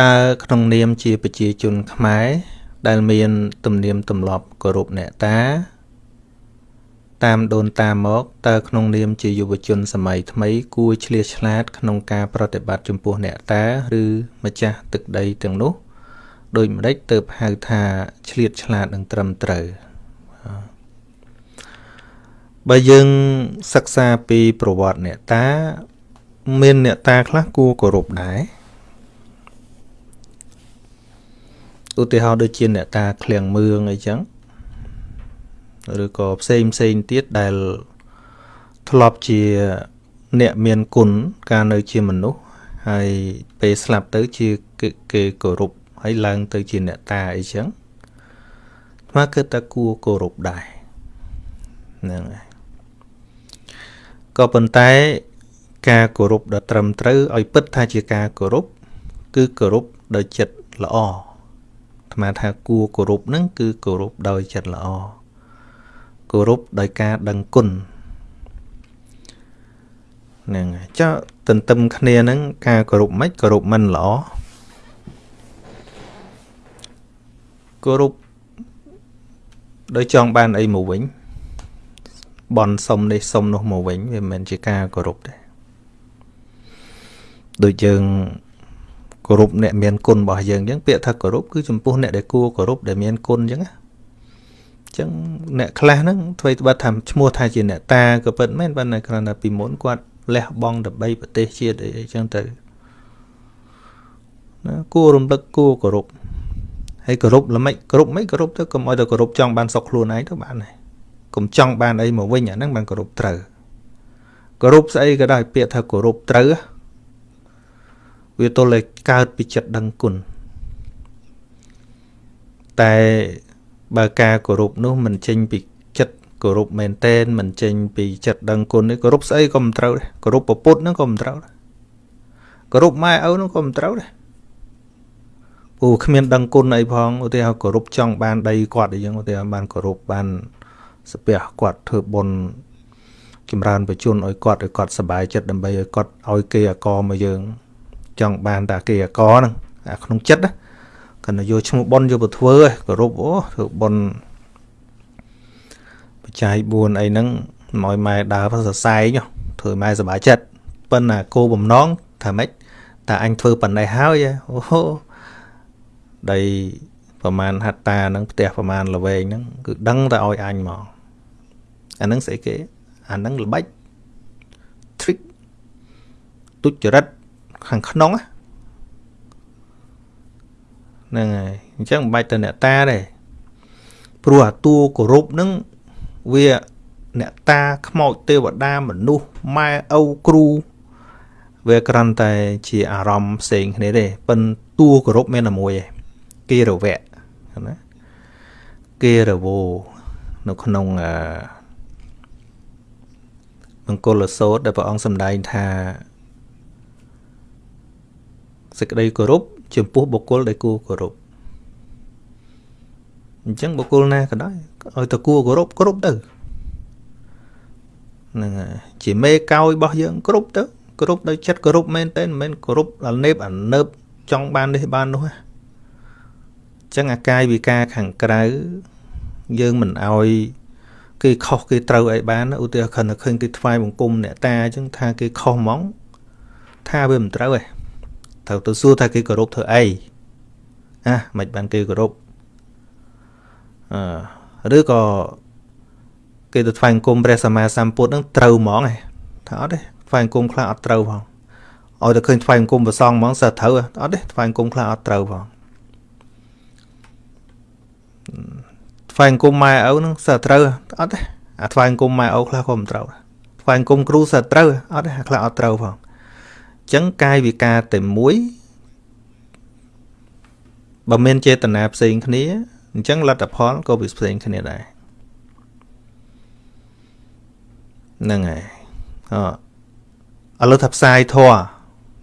តើក្នុងនាមជាប្រជាជនខ្មែរដែលមានទំនៀមទម្លាប់គោរពអ្នកតា តាមដូនតាមកតើក្នុងនាមជាយុវជនសម័យថ្មី គួរឆ្លៀសឆ្លាត ក្នុងការប្រតិបត្តិចំពោះអ្នកតាឬម្ចាស់ទឹកដីទាំងនោះដូចម្ដេចទើបហៅថាឆ្លៀតឆ្លាតនិងត្រឹមត្រូវបើយើងសិក្សាពីប្រវត្តិអ្នកតា មានអ្នកតាខ្លះគួរគោរពដែរ ឧទាហរណ៍ដូចជាអ្នកតាឃ្លាំងមឿងអីចឹងឬក៏ផ្សេងផ្សេងទៀតដែលធ្លាប់ជាអ្នកមានគុណកាលនៅជាមនុស្សហើយពេលស្លាប់ទៅជាគេគោរពហើយឡើងទៅជាអ្នកតាអីចឹងមកគឺតែគួរគោរពដែរហ្នឹងហើយក៏ប៉ុន្តែការគោរពដ៏ត្រឹមត្រូវឲ្យពិតថាជាការគោរពគឺគោរពដោយចិត្តល្អ អាត្មាថាគួរគោរពហ្នឹងគឺគោរពដោយចិត្តល្អគោរពដោយការដឹងគុណហ្នឹងចុះទន្ទឹមគ្នាហ្នឹងការគោរពមិនគោរពមិនល្អគោរពដោយចង់បានអីមកវិញបន់សុំនេះសុំនោះមកវិញវាមិនមែនជាការគោរពទេដូចយើង គោរពអ្នកមានគុណរបស់យើងអញ្ចឹងពាក្យថាគោរពគឺចំពោះអ្នកដែលគួរគោរពដែលមានគុណអញ្ចឹងណាចឹងអ្នកខ្លះហ្នឹងធ្វើត្បិតថាឈ្មោះថាជាអ្នកតាក៏ពិតមែនប៉ុន្តែគ្រាន់តែពីមុនគាត់លះបង់ដើម្បីប្រទេសជាតិអីចឹងទៅណាគួររំលឹកគួរគោរពហើយគោរពល្មិចគោរពមិនគោរពទៅកុំឲ្យតែគោរពចង់បានសុខខ្លួនឯងទៅបានហើយកុំចង់បានអីមកវិញអាហ្នឹងបានគោរពត្រូវគោរពស្អីក៏ដោយពាក្យថាគោរពត្រូវ វាទល់តែកើតពីចិត្តដឹងគុណតែបើការគោរពនោះមិនចេញពីចិត្តគោរពមែនតែនមិនចេញពីចិត្តដឹងគុណនេះគោរពស្អីក៏មិនត្រូវដែរគោរពប្រពុតហ្នឹងក៏មិនត្រូវដែរគោរពម៉ែឪហ្នឹងក៏មិនត្រូវដែរពូគ្មានដឹងគុណអីផងឧទាហរណ៍គោរពចង់បានដីគាត់អីចឹងឧទាហរណ៍បានគោរពបានស្ពះគាត់ធ្វើបុណ្យចម្រើនបជនឲ្យគាត់ឲ្យគាត់សុបាយចិត្តដើម្បីឲ្យគាត់ឲ្យគេអកមកយើង ចង់បានតាគេអកហ្នឹងអាក្នុងចិត្តណាកណ្ដយកឈ្មោះប៉ុនយកទៅធ្វើឯងគោរពអូធ្វើប៉ុនបច្ច័យ4អីហ្នឹងមកម៉ែដើរសរសែងធ្វើម៉ែសប្បាយចិត្តប៉ុន្តែគោបំណងថាម៉េចតែអញធ្វើប៉ុណ្ណេះហើយអូដីប្រមាណហត្តាហ្នឹងផ្ទះប្រមាណល្វែងហ្នឹងគឺដឹងតែឲ្យអញមកអាហ្នឹងស្អីគេអាហ្នឹងល្បិច trick ទុច្ចរិត ខាងក្នុងហ្នឹងហើយអញ្ចឹងមិនបាច់ទៅអ្នកតាទេព្រោះអាតួគោរពហ្នឹងវាអ្នកតាខ្មោចទេវតាមនុស្សម៉ែឪគ្រូវាគ្រាន់តែជាអារម្មណ៍ផ្សេងគ្នាទេប៉ុន្តែតួគោរពមានតែមួយឯងគេរវៈណាគេរវោនៅក្នុងអឺមង្គលសោតដែលព្រះអង្គសម្ដែងថា សេចក្តីគោរពចំពោះបុគ្គលដែលគួរគោរពអញ្ចឹងបុគ្គលណាក៏ដោយឲ្យតែគួរគោរពគ្រប់ទៅហ្នឹងហើយជាមេកោយរបស់យើងគ្រប់ទៅគ្រប់ដោយចិត្តគោរពមែនតើមិនមែនគោរពដល់នេបអានើបចង់បាននេះបាននោះណាអញ្ចឹងអាកាយវិការខាងក្រៅយើងមិនឲ្យគេខុសគេត្រូវអីបានឧទាហរណ៍ខណៈឃើញគេថ្វាយបង្គំអ្នកតាអញ្ចឹងថាគេខុសហ្មងថាវាមិនត្រូវទេ ត្រូវទៅសួរថាគេគោរពធ្វើអីណាមិនបានគេគោរពអឺឬក៏គេទៅថ្វាយអង្គមព្រះសម្មាសម្ពុទ្ធនឹងត្រូវហ្មងឯងថាអត់ទេថ្វាយអង្គមខ្លះអត់ត្រូវផងឲ្យតែឃើញថ្វាយអង្គមប្រសងហ្មងសើត្រូវអត់ទេថ្វាយអង្គមខ្លះអត់ត្រូវផងថ្វាយអង្គមម៉ែឪនឹងសើត្រូវអត់ទេអាថ្វាយអង្គមម៉ែឪខ្លះក៏មិនត្រូវថ្វាយអង្គមគ្រូសើត្រូវអត់ទេខ្លះអត់ត្រូវផង ចឹងកាយវិការតែមួយបើមានចេតនាផ្សេងគ្នាអញ្ចឹងលទ្ធផលក៏វាផ្សេងគ្នាដែរហ្នឹងហើយអឥឡូវថាផ្សាយធัว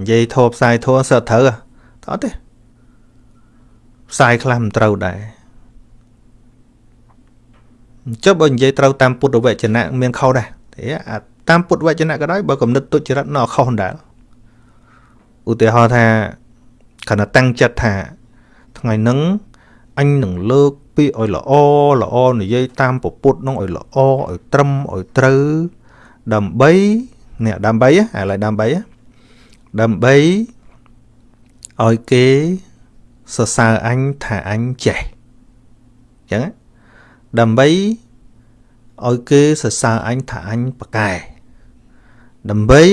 និយាយធัวផ្សាយធัวសើត្រូវអត់ទេផ្សាយខ្លះមិនត្រូវដែរចុះបើនិយាយត្រូវតាមពុទ្ធវចនៈមានខុសដែរទេតាមពុទ្ធវចនៈក៏ដោយបើកំណត់ទុច្ចរិតនៅខុសដែរ ឧទាហរណ៍ថាគាត់តែតាំងចិត្តថាថ្ងៃហ្នឹងអញនឹងលើកពាក្យឲ្យល្អល្អនិយាយតាមពពុទ្ធនឹងឲ្យល្អឲ្យត្រឹមឲ្យត្រូវដើម្បីនេះដើម្បីឥឡូវដើម្បីដើម្បីឲ្យគេសរសើរអញថាអញចេះអញ្ចឹងដើម្បីឲ្យគេសរសើរអញថាអញប្រកែដើម្បី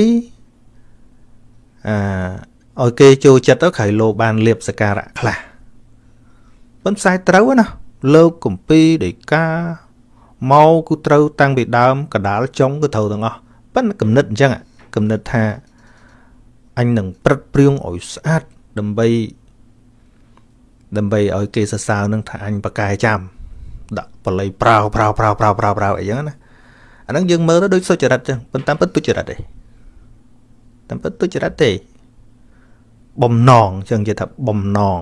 អឺឲ្យគេចូលចិត្តទៅក្រៃលោបានលៀបសការៈខ្លះប៉ុន្តែផ្សាយត្រូវណាលើកកំពីដីកាមកគឺត្រូវតាំងពីដើមកដាលចុងគឺត្រូវទាំងអស់ប៉ុន្តែគំនិតអញ្ចឹងគំនិតថាអញនឹងព្រឹត្តព្រៀងឲ្យស្អាតដើម្បីដើម្បីឲ្យគេសរសើរនឹងថាអញប្រកែចាំដាក់បល័យប្រោប្រោប្រោប្រោប្រោប្រោអីចឹងណាអាហ្នឹងយើងមើលទៅដូចសុចរិតចឹងប៉ុន្តែពិតទុច្ចរិតទេ តាមពិតទុច្ចរិតទេ បំណងចឹងនិយាយថាបំណង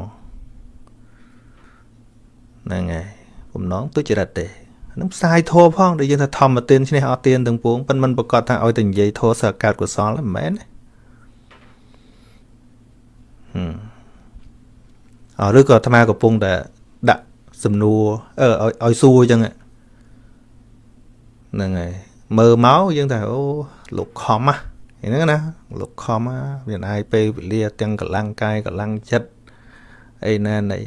ហ្នឹងហើយបំណងទុច្ចរិតទេនឹងផ្សាយធัวផងដែលយើងថាធម្មទានឈ្នះអត់ទានទាំងពួងប៉ុន្តែមិនប្រកាសថាឲ្យតែនិយាយធัวសើកើតកុសលមិនមែនទេហឹមអឬក៏អាត្មាកំពុងតែដាក់សំណួរអឺឲ្យឲ្យសួរអញ្ចឹងហ្នឹងហើយមើលមកយើងថាអូលោកខំ ហ្នឹងណាលោកខំមានអាយពេលវេលាទាំងកម្លាំងកាយកម្លាំងចិត្តអីណាណី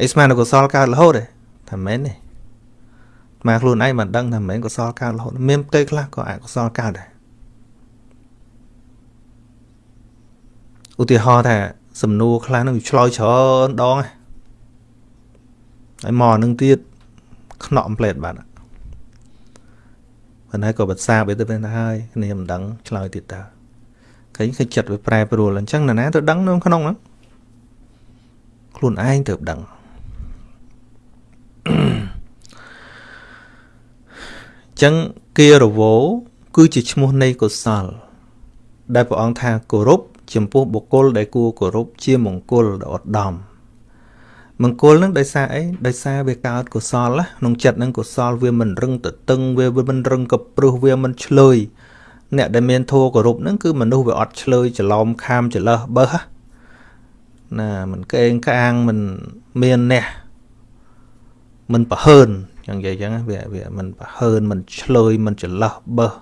អីស្មានកុសលកើតរហូតទេថាមែនទេមកខ្លួនឯងមិនដឹងថាមិនមែនកុសលកើតរហូតមានផ្ទៃខ្លះក៏អកុសលកើតដែរឧទាហរណ៍ថាសំណួរខ្លះនឹងឆ្លើយច្រើនដងហើយមកនឹងទៀតខ្នក់ផ្លេតបាត់ ប៉ុន្តែក៏បន្សាបទៅទៅហើយគ្នាមិនដឹងឆ្លើយទៀតតើឃើញឃើញចិត្តវាប្រែប្រួលអញ្ចឹងណាណាទៅដឹងនៅក្នុងហ្នឹងខ្លួនឯងទៅដឹងចឹងគារវោគឺជាឈ្មោះនៃកុសល ដែលព្រះអង្គថាគោរពចំពោះបុគ្គលដែលគួរគោរពជាមង្គលដ៏ឧត្តម មង្គលនឹងដោយសារអីដោយសារវាកើតកុសលក្នុងចិត្តនឹងកុសលវាមិនរឹងទៅតឹងវាមិនរឹងកព្រឹសវាមិនឆ្លើយអ្នកដែលមានធัวគោរពនឹងគឺមនុស្សវាអត់ឆ្លើយច្រឡំខាមច្រលើសបើសណាមិនកេងកាងមិនមានអ្នកមិនប្រហើនចឹងនិយាយចឹងវាវាមិនប្រហើនមិនឆ្លើយមិនច្រឡោះបើស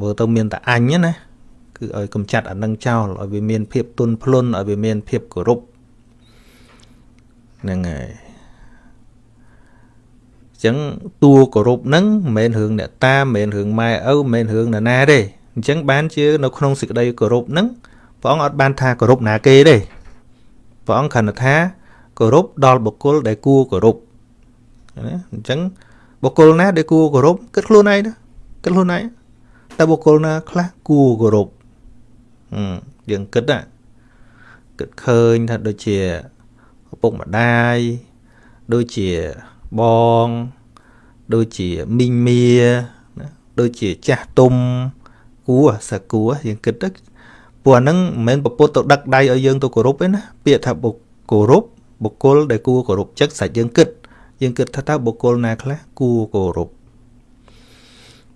មើលទៅមានតែអញណាគឺឲ្យកំចាត់អានឹងចោលឲ្យវាមានភាពទុនភ្លុនឲ្យវាមានភាពគោរព ហ្នឹងហើយចឹងតួគោរពហ្នឹងមិនមែនរឿងអ្នកតាមិនមែនរឿងម៉ែឪមិនមែនរឿងណាណាទេអញ្ចឹងបានជានៅក្នុងសេចក្តីគោរពហ្នឹងព្រះអង្គអត់បានថាគោរពណាគេទេព្រះអង្គគ្រាន់តែថាគោរពដល់បុគ្គលដែលគួរគោរពណាអញ្ចឹងបុគ្គលណាដែលគួរគោរពគិតខ្លួនឯងណាគិតខ្លួនឯងតែបុគ្គលណាខ្លះគួរគោរពយើងគិតណាគិតឃើញថាដូចជាឪ ពុកម្ដាយដូចជាបងដូចជាមីងមៀណាដូចជាចាស់ទុំគួរសគួរយើងគិតទៅពួកហ្នឹងមិនមែនពពុទ្ធទៅដឹកដៃឲ្យយើងទៅគោរពទេណាពាក្យថាបុគោរពបុគ្គលដែលគួរគោរពចិត្តសាច់យើងគិតយើងគិតថាតើបុគ្គលណាខ្លះគួរគោរព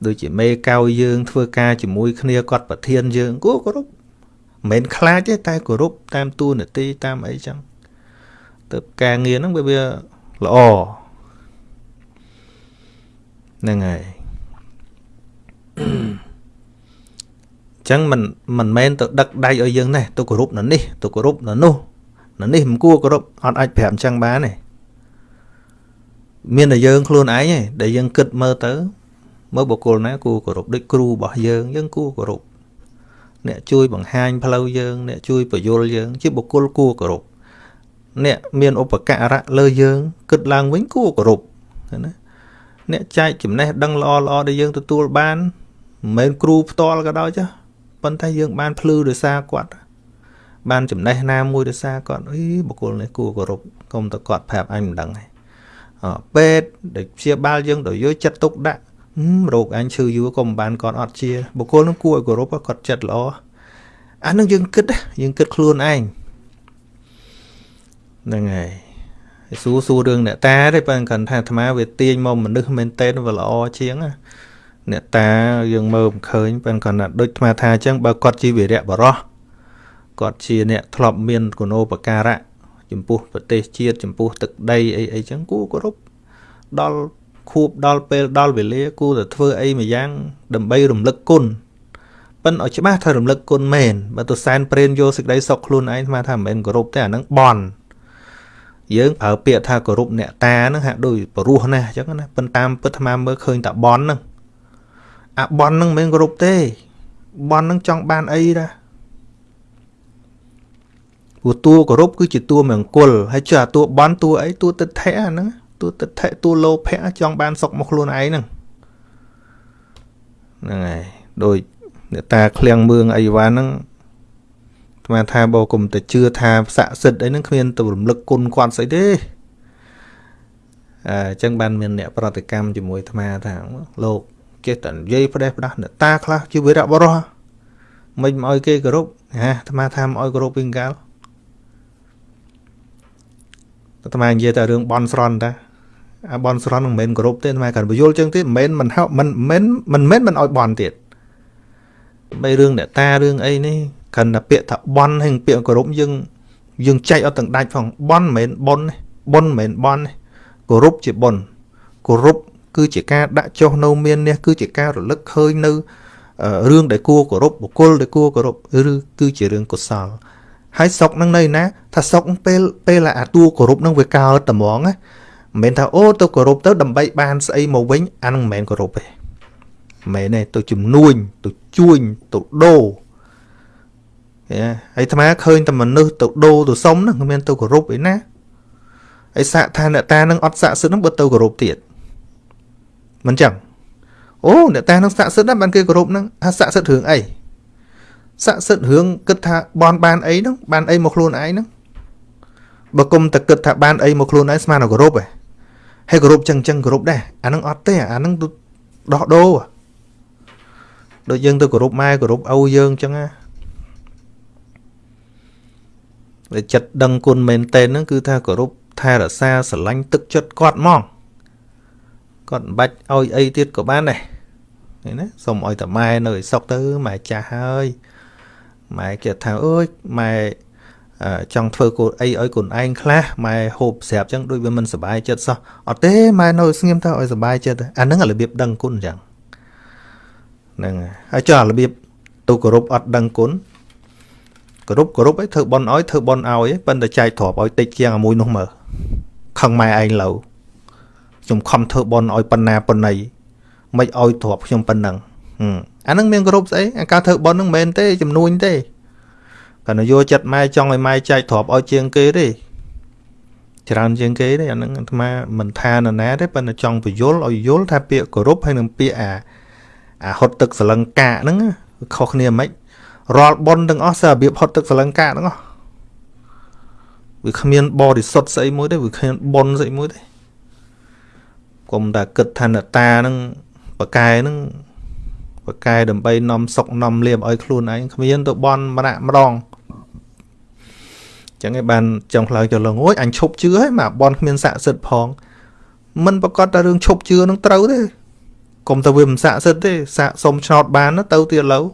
ដូចជាមេកៅយើងធ្វើការជាមួយគ្នាគាត់ប្រធានយើងគួរគោរពមិនមែនខ្លាចទេតែគោរពតាមទូនាទីតាមអីចឹង ទៅការងារហ្នឹងវាវាល្អហ្នឹងហើយចឹងមិនមិនមែនទៅដឹកដៃឲ្យយើងនេះទៅគោរពនៅនេះទៅគោរពនៅនោះនៅនេះមិនគួរគោរពអត់អាចប្រាប់អញ្ចឹងបានទេមានតែយើងខ្លួនឯងឯងដែលយើងគិតមើលទៅ មើលបុគ្គលណាគួរគោរពដូចគ្រូរបស់យើងយើងគួរគោរពអ្នកជួយបង្ហាញផ្លូវយើង អ្នកជួយបញ្យលយើង ជាបុគ្គលគួរគោរព អ្នកមានឧបការៈលើយើង គិតឡើងវិញគួរគោរពណាអ្នកចែកចំណេះដឹងល្អល្អដែលយើងទទួលបានមិនមែនគ្រូផ្ទាល់ក៏ដោយចាប៉ុន្តែយើងបានភ្លឺដោយសារគាត់ បានចំណេះណាមួយដោយសារគាត់អីបុគ្គលនេះគួរគោរពកុំតែគាត់ប្រាប់អញមិនដឹងទេពេទ្យដែលព្យាបាលយើងដោយយកចិត្តទុកដាក់រោគអញឈឺយូរក៏មិនបានគាត់អត់ជាបុគ្គលនឹងគួរឲ្យគោរពគាត់ចិត្តល្អអានឹងយើងគិតយើងគិតខ្លួនឯង ហ្នឹងហើយសួរសួររឿងអ្នកតាទេបើគាត់ថាអាត្មាវាទាញមកមនុស្សមែនតេនវាល្អជាងអ្នកតាយើងមើលមិនឃើញបើគាត់ថាដូចអាត្មាថាអញ្ចឹងបើគាត់ជាវីរៈបរោះគាត់ជាអ្នកធ្លាប់មានគុណូបការៈចំពោះប្រទេសជាតិចំពោះទឹកដីអីអីចឹងគួរគោរពដល់ខួបដល់ពេលដល់វេលាគួរតែធ្វើអីមួយយ៉ាង ដើម្បីរំលឹកគុណប៉ិនឲ្យច្បាស់ថារំលឹកគុណមែនបើទៅសែនព្រេនយកសេចក្តីសុខខ្លួនឯងស្មានថាមិនមែនគោរពទេអានឹងបន់ យើងប្រើពាក្យថាគោរពអ្នកតាហ្នឹងហាក់ដូចបរោះណាស់អញ្ចឹងណាប៉ុន្តែតាមពិតអាត្មាមើលឃើញតែបន់ហ្នឹងអាបន់ហ្នឹងមិនមែនគោរពទេបន់ហ្នឹងចង់បានអីដែរព្រោះតួគោរពគឺជាតួមង្គលហើយចុះអាតួបន់តួអីតួទិដ្ឋិហ្នឹងតួទិដ្ឋិតួលោភៈចង់បានសុខមកខ្លួនឯងហ្នឹងហ្នឹងហើយដូចអ្នកតាឃ្លាំងមឿងអីវ៉ាហ្នឹង ស្មានថាបើគុំតែជឿថាស័ក្តិសិទ្ធអីហ្នឹងគ្មានទៅរំលឹកគុណគាត់ស្អីទេអញ្ចឹងបានមានអ្នកប្រតិកម្មជាមួយអាត្មាថាលោកចេះតែនិយាយផ្ដេសផ្ដាស់អ្នកតាខ្លះជាវីរៈបរោះមិនមកឲ្យគេគោរពហាអាត្មាថាមកឲ្យគោរពវិញកាលអាត្មានិយាយតែរឿងបន់ស្រន់តាអាបន់ស្រន់មិនមែនគោរពទេអាត្មាកាន់បញ្យល់ចឹងទេមិនមែនមិនហៅមិនមិនមិនមែនមិនឲ្យបន់ទៀតបីរឿងអ្នកតារឿងអីនេះ គ្រាន់តែពាក្យថាបន់ហើយពាក្យគោរពយើងយើងចែកអត់ទាំងដាច់ផងបន់មិនមែនបន់បន់មិនមែនបន់គោរពជាបន់គោរពគឺជាការដាក់ចុះនៅមាននេះគឺជាការរលឹកឃើញនៅរឿងដែលគួរគោរពបុគ្គលដែលគួរគោរពឬគឺជារឿងកុសលហើយសុកនឹងនៅណាថាសុកពេលពេលអាតួគោរពនឹងវាកើតត្មងណាមិនមែនថាអូទៅគោរពទៅដើម្បីបានស្អីមកវិញអានឹងមិនមែនគោរពទេមែនទេទៅជំនួញទៅជួញទៅដូរ ហើយអាត្មាឃើញតែមនុស្សទៅដូរទៅសុំហ្នឹងគ្មានទៅគោរពអីណាហើយសាកថាអ្នកតានឹងអត់ស័ក្តិសិទ្ធហ្នឹងបើទៅគោរពទៀតមិនចឹងអូអ្នកតានឹងស័ក្តិសិទ្ធណាបានគេគោរពហ្នឹងថាស័ក្តិសិទ្ធរឿងអីស័ក្តិសិទ្ធរឿងគិតថាបនបានអីហ្នឹងបានអីមកខ្លួនឯងហ្នឹងបើគុំតែគិតថាបានអីមកខ្លួនឯងស្មានតែគោរពឯងហើយគោរពចឹងចឹងគោរពដែរអាហ្នឹងអត់ទេអាហ្នឹងដោះដូរដូចយើងទៅគោរពម៉ែគោរពឪយើងចឹងណាតែ ចិត្តដឹងគុណមែនតើហ្នឹងគឺថាគោរពថែរក្សាស្រឡាញ់ទឹកចិត្តគាត់ហ្មងគាត់មិនបាច់ឲ្យអីទៀតក៏បានដែរឃើញណាសុំឲ្យតាម៉ែនៅឲ្យសុកទៅម៉ែចាស់ហើយម៉ែគេថាអើយម៉ែចង់ធ្វើកូនអីឲ្យកូនឯងខ្លះម៉ែហូបស្រាប់ចឹងដូចវាមិនសុបាយចិត្តសោះអត់ទេម៉ែនៅស្ងៀមទៅឲ្យសុបាយចិត្តអាហ្នឹងរបៀបដឹងគុណចឹងហ្នឹងហើយចុះរបៀបទៅគោរពអត់ដឹងគុណ គោរពគោរពឲ្យធ្វើបន់ឲ្យធ្វើបន់ឲ្យប៉ុន្តែចែកទ្រព្យឲ្យតិចជាងអាមួយនោះមើលខឹងម៉ែឯងឡូវខ្ញុំខំធ្វើបន់ឲ្យប៉ុណ្ណាប៉ុណ្ណីមិនឲ្យទ្រព្យខ្ញុំប៉ុណ្ណឹងអានឹងមានគោរពស្អីអាការធ្វើបន់នឹងមិនមែនទេចំនួនទេគាត់យកចិត្តម៉ែចង់ឲ្យម៉ែចែកទ្រព្យឲ្យជាងគេទេច្រើនជាងគេទេអានឹងអាត្មាមិនថានរណាទេប៉ុន្តែចង់បញ្យល់ឲ្យយល់ថាពាក្យគោរពហើយនឹងពាក្យអាអាហត់ទឹកសលង្កាហ្នឹងខុសគ្នាមិន រាល់ប៉ុនទាំងអស់សើរបៀបហត់ទឹកសលង្កាទាំងអស់វាគ្មានបរិសុទ្ធស្អីមួយទេវាគ្មានប៉ុនស្អីមួយទេកុំតែគិតថានតាហ្នឹងបកែហ្នឹងបកែដើម្បីនាំសុកនាំលៀបឲ្យខ្លួនឯងគ្មានទៅបន់ម្នាក់ម្ដងចឹងឯងបានចង់ខ្លោចទៅលងអូយអញឈប់ជឿហើយមកបន់គ្មានស័ក្តិសិទ្ធផង មិនប្រកាសតែរឿងឈប់ជឿនឹងត្រូវទេកុំទៅវាមិនស័ក្តិសិទ្ធទេសាកសុំឆ្នោតបានទៅទៀតឡូវ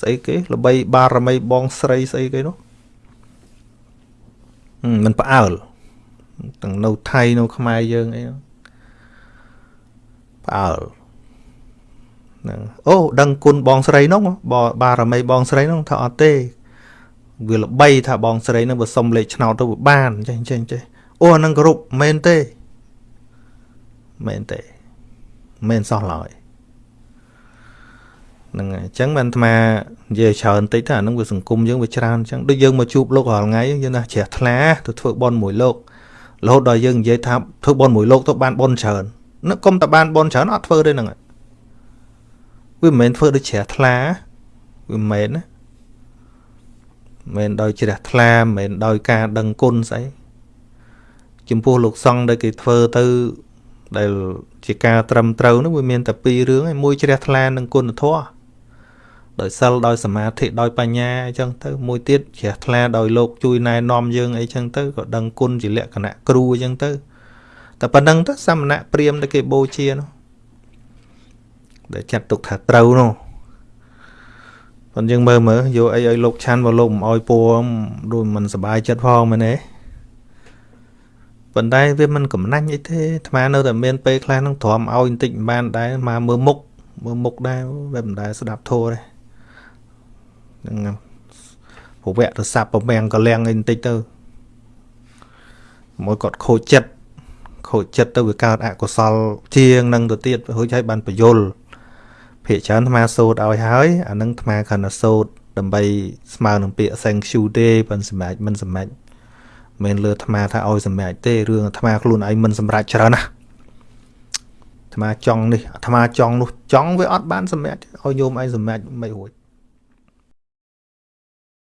ស្អីគេល្បីបារមីបងស្រីស្អីគេនោះមិនផ្អើលទាំងនៅថៃនៅខ្មែរយើងអីផ្អើលហ្នឹងអូដឹងគុណបងស្រីនោះបារមីបងស្រីនោះថាអត់ទេវាល្បីថាបងស្រីនឹងបើសុំលេខឆ្នោតទៅវាបានចេះចេះចេះអូអានឹងគ្រប់មែនទេមែនទេមែនសោះឡើយ ហ្នឹងហើយអញ្ចឹងបានអាត្មានិយាយច្រើនតិចទៅអាហ្នឹងវាសង្គមយើងវាច្រើនអញ្ចឹងដូចយើងមកជួបលោករាល់ថ្ងៃយើងណាជ្រះថ្លាទៅធ្វើបន់មួយលោករហូតដល់យើងនិយាយថាធ្វើបន់មួយលោកទៅបានបន់ច្រើននឹកគុំតែបានបន់ច្រើនអត់ធ្វើទេហ្នឹងវាមិនមែនធ្វើដូចជ្រះថ្លាវាមិនមែនណាមិនដោយជ្រះថ្លាមិនដោយការដឹងគុណស្អីចំពោះលោកសង្ឃដែលគេធ្វើទៅដែលជាការត្រឹមត្រូវនោះវាមានតែពីររឿងឯងមួយជ្រះថ្លានឹងគុណធម៌ ដោយសិលដោយសមាធិដោយបញ្ញាអញ្ចឹងទៅមួយទៀតជ្រះថ្លាដោយលោកជួយណែនាំយើងអីចឹងទៅក៏ដឹងគុណជាលក្ខណៈគ្រូអញ្ចឹងទៅតែប៉ុណ្្នឹងទៅសមណៈព្រាមដែលគេបូជានោះដែលចាត់ទុកថាត្រូវនោះ ប៉ុន្តែយើងមើលមើលយកអីឲ្យលោកឆាន់មកលោកមិនអោយពួរដូចមិនសบายចិត្តផងមែនទេប៉ុន្តែវាមិនកំណាញ់អីទេអាត្មានៅតែមានពេលខ្លះនឹងទ្រាំឲ្យបន្តិចមិនបានដែរមកមើលមុខមើលមុខដែរវាមិនដែលស្ដាប់ធោះទេ ហ្នឹងពវៈទៅសាប់ប្រមាំងកលាំងអីបន្តិចទៅមួយគាត់ខូចចិត្តខូចចិត្តទៅវាកើតអកុសល ជាងនឹងទៅទៀតរួចហើយបានបញ្យលភាកច្រើនអាត្មាសូត្រឲ្យហើយអានឹងអាត្មាគ្រាន់តែសូត្រដើម្បីស្មើនឹងពាក្យ thank you ទេប៉ុន្តែសម្រាប់មិនសម្រាប់មិនលើអាត្មាថាឲ្យសម្រាប់ទេរឿងអាត្មាខ្លួនឯងមិនសម្រាប់ច្រើនណាអាត្មាចង់នេះអាត្មាចង់នោះចង់វាអត់បានសម្រាប់ឲ្យញោមឯងសម្រាប់មិនរួច